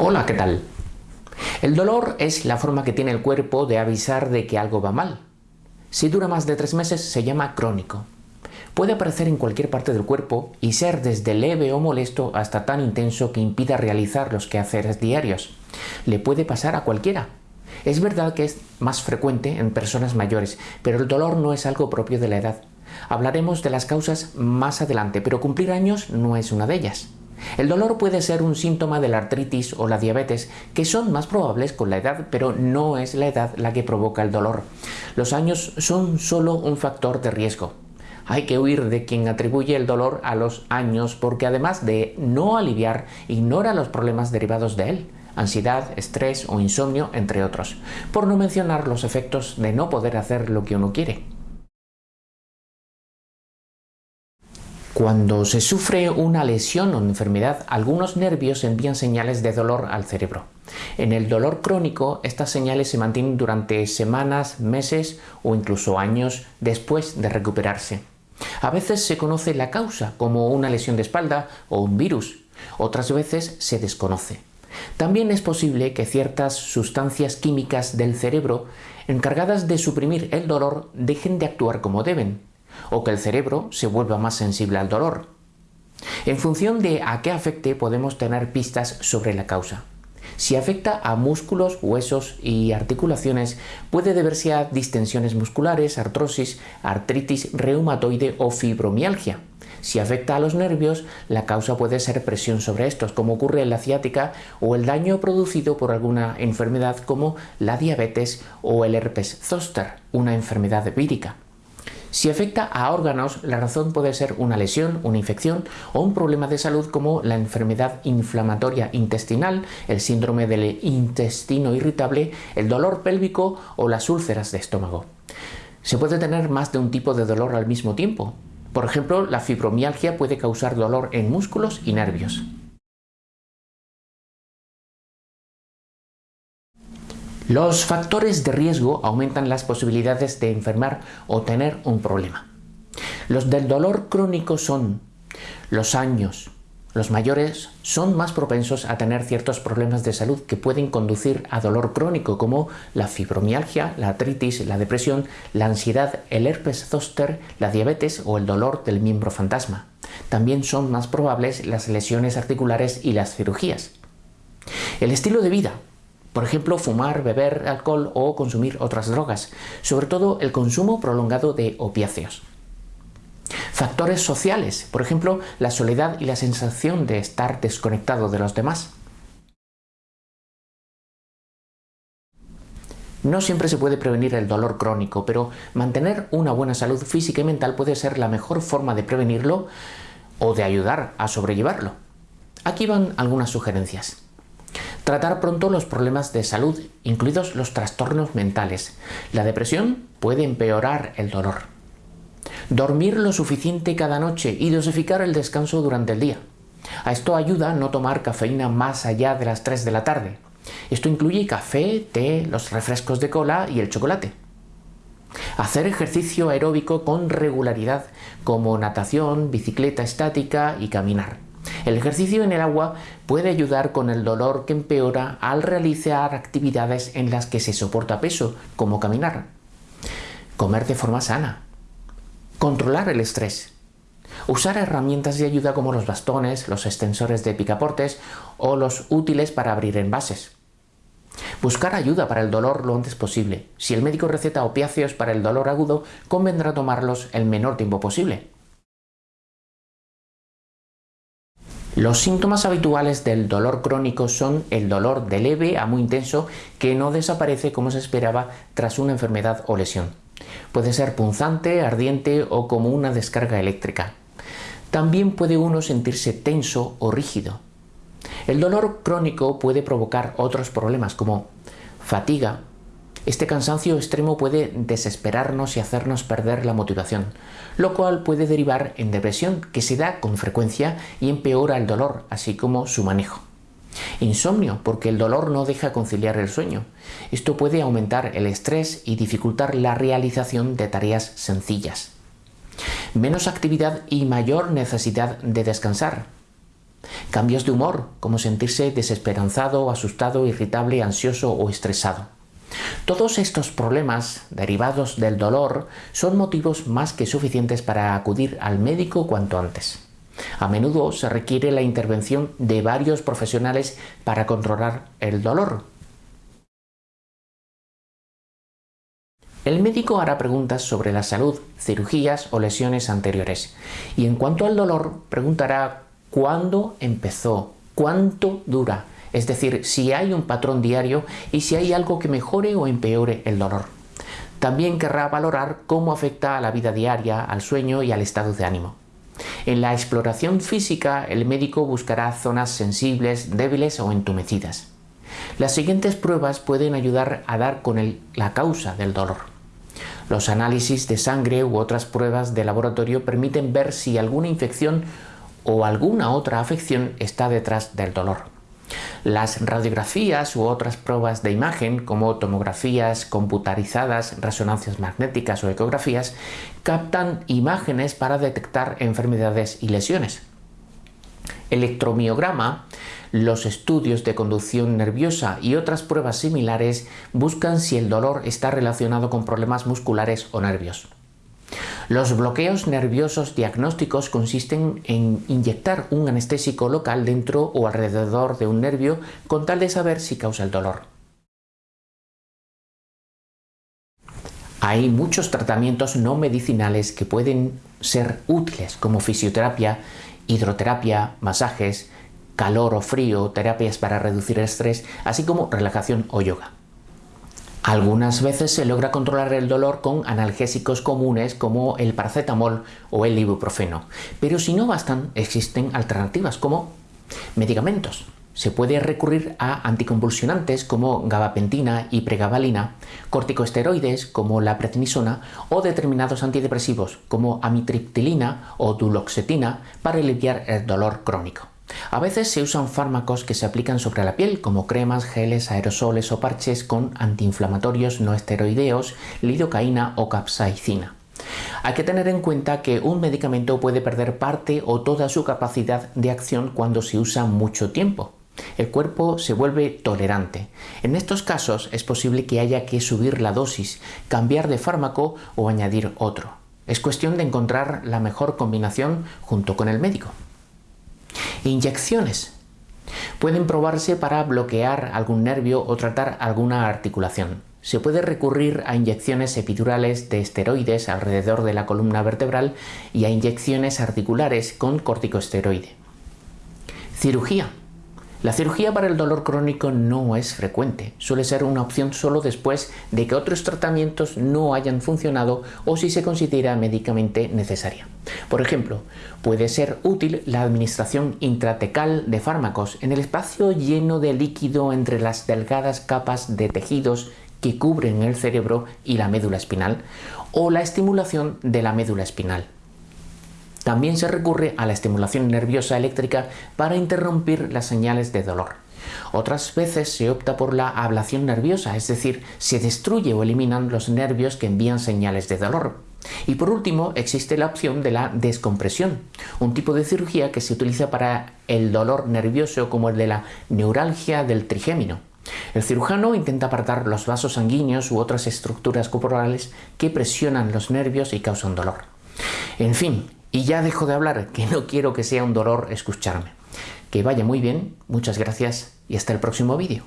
Hola, ¿qué tal? El dolor es la forma que tiene el cuerpo de avisar de que algo va mal. Si dura más de tres meses se llama crónico. Puede aparecer en cualquier parte del cuerpo y ser desde leve o molesto hasta tan intenso que impida realizar los quehaceres diarios. Le puede pasar a cualquiera. Es verdad que es más frecuente en personas mayores, pero el dolor no es algo propio de la edad. Hablaremos de las causas más adelante, pero cumplir años no es una de ellas. El dolor puede ser un síntoma de la artritis o la diabetes, que son más probables con la edad, pero no es la edad la que provoca el dolor. Los años son solo un factor de riesgo. Hay que huir de quien atribuye el dolor a los años porque además de no aliviar, ignora los problemas derivados de él ansiedad, estrés o insomnio, entre otros, por no mencionar los efectos de no poder hacer lo que uno quiere. Cuando se sufre una lesión o enfermedad, algunos nervios envían señales de dolor al cerebro. En el dolor crónico, estas señales se mantienen durante semanas, meses o incluso años después de recuperarse. A veces se conoce la causa, como una lesión de espalda o un virus. Otras veces se desconoce. También es posible que ciertas sustancias químicas del cerebro encargadas de suprimir el dolor dejen de actuar como deben, o que el cerebro se vuelva más sensible al dolor. En función de a qué afecte podemos tener pistas sobre la causa. Si afecta a músculos, huesos y articulaciones, puede deberse a distensiones musculares, artrosis, artritis reumatoide o fibromialgia. Si afecta a los nervios, la causa puede ser presión sobre estos, como ocurre en la ciática, o el daño producido por alguna enfermedad como la diabetes o el herpes zoster, una enfermedad vírica. Si afecta a órganos, la razón puede ser una lesión, una infección o un problema de salud como la enfermedad inflamatoria intestinal, el síndrome del intestino irritable, el dolor pélvico o las úlceras de estómago. Se puede tener más de un tipo de dolor al mismo tiempo. Por ejemplo, la fibromialgia puede causar dolor en músculos y nervios. Los factores de riesgo aumentan las posibilidades de enfermar o tener un problema. Los del dolor crónico son los años, los mayores son más propensos a tener ciertos problemas de salud que pueden conducir a dolor crónico como la fibromialgia, la artritis, la depresión, la ansiedad, el herpes zóster, la diabetes o el dolor del miembro fantasma. También son más probables las lesiones articulares y las cirugías. El estilo de vida, por ejemplo, fumar, beber alcohol o consumir otras drogas, sobre todo el consumo prolongado de opiáceos. Factores sociales, por ejemplo, la soledad y la sensación de estar desconectado de los demás. No siempre se puede prevenir el dolor crónico, pero mantener una buena salud física y mental puede ser la mejor forma de prevenirlo o de ayudar a sobrellevarlo. Aquí van algunas sugerencias. Tratar pronto los problemas de salud, incluidos los trastornos mentales. La depresión puede empeorar el dolor. Dormir lo suficiente cada noche y dosificar el descanso durante el día. A esto ayuda no tomar cafeína más allá de las 3 de la tarde. Esto incluye café, té, los refrescos de cola y el chocolate. Hacer ejercicio aeróbico con regularidad, como natación, bicicleta estática y caminar. El ejercicio en el agua puede ayudar con el dolor que empeora al realizar actividades en las que se soporta peso, como caminar. Comer de forma sana. Controlar el estrés. Usar herramientas de ayuda como los bastones, los extensores de picaportes o los útiles para abrir envases. Buscar ayuda para el dolor lo antes posible. Si el médico receta opiáceos para el dolor agudo, convendrá tomarlos el menor tiempo posible. Los síntomas habituales del dolor crónico son el dolor de leve a muy intenso que no desaparece como se esperaba tras una enfermedad o lesión. Puede ser punzante, ardiente o como una descarga eléctrica. También puede uno sentirse tenso o rígido. El dolor crónico puede provocar otros problemas como fatiga, este cansancio extremo puede desesperarnos y hacernos perder la motivación, lo cual puede derivar en depresión que se da con frecuencia y empeora el dolor, así como su manejo. Insomnio, porque el dolor no deja conciliar el sueño. Esto puede aumentar el estrés y dificultar la realización de tareas sencillas. Menos actividad y mayor necesidad de descansar. Cambios de humor, como sentirse desesperanzado, asustado, irritable, ansioso o estresado. Todos estos problemas derivados del dolor son motivos más que suficientes para acudir al médico cuanto antes. A menudo se requiere la intervención de varios profesionales para controlar el dolor. El médico hará preguntas sobre la salud, cirugías o lesiones anteriores. Y en cuanto al dolor, preguntará cuándo empezó, cuánto dura, es decir, si hay un patrón diario y si hay algo que mejore o empeore el dolor. También querrá valorar cómo afecta a la vida diaria, al sueño y al estado de ánimo. En la exploración física, el médico buscará zonas sensibles, débiles o entumecidas. Las siguientes pruebas pueden ayudar a dar con la causa del dolor. Los análisis de sangre u otras pruebas de laboratorio permiten ver si alguna infección o alguna otra afección está detrás del dolor. Las radiografías u otras pruebas de imagen, como tomografías computarizadas, resonancias magnéticas o ecografías, captan imágenes para detectar enfermedades y lesiones. Electromiograma, los estudios de conducción nerviosa y otras pruebas similares buscan si el dolor está relacionado con problemas musculares o nervios. Los bloqueos nerviosos diagnósticos consisten en inyectar un anestésico local dentro o alrededor de un nervio con tal de saber si causa el dolor. Hay muchos tratamientos no medicinales que pueden ser útiles como fisioterapia, hidroterapia, masajes, calor o frío, terapias para reducir el estrés, así como relajación o yoga. Algunas veces se logra controlar el dolor con analgésicos comunes como el paracetamol o el ibuprofeno, pero si no bastan, existen alternativas como medicamentos. Se puede recurrir a anticonvulsionantes como gabapentina y pregabalina, corticosteroides como la prednisona o determinados antidepresivos como amitriptilina o duloxetina para aliviar el dolor crónico. A veces se usan fármacos que se aplican sobre la piel, como cremas, geles, aerosoles o parches con antiinflamatorios no esteroideos, lidocaína o capsaicina. Hay que tener en cuenta que un medicamento puede perder parte o toda su capacidad de acción cuando se usa mucho tiempo. El cuerpo se vuelve tolerante. En estos casos es posible que haya que subir la dosis, cambiar de fármaco o añadir otro. Es cuestión de encontrar la mejor combinación junto con el médico. Inyecciones. Pueden probarse para bloquear algún nervio o tratar alguna articulación. Se puede recurrir a inyecciones epidurales de esteroides alrededor de la columna vertebral y a inyecciones articulares con corticosteroide. Cirugía. La cirugía para el dolor crónico no es frecuente, suele ser una opción solo después de que otros tratamientos no hayan funcionado o si se considera médicamente necesaria. Por ejemplo, puede ser útil la administración intratecal de fármacos en el espacio lleno de líquido entre las delgadas capas de tejidos que cubren el cerebro y la médula espinal o la estimulación de la médula espinal. También se recurre a la estimulación nerviosa eléctrica para interrumpir las señales de dolor. Otras veces se opta por la ablación nerviosa, es decir, se destruye o eliminan los nervios que envían señales de dolor. Y por último, existe la opción de la descompresión, un tipo de cirugía que se utiliza para el dolor nervioso como el de la neuralgia del trigémino. El cirujano intenta apartar los vasos sanguíneos u otras estructuras corporales que presionan los nervios y causan dolor. En fin, y ya dejo de hablar, que no quiero que sea un dolor escucharme. Que vaya muy bien, muchas gracias y hasta el próximo vídeo.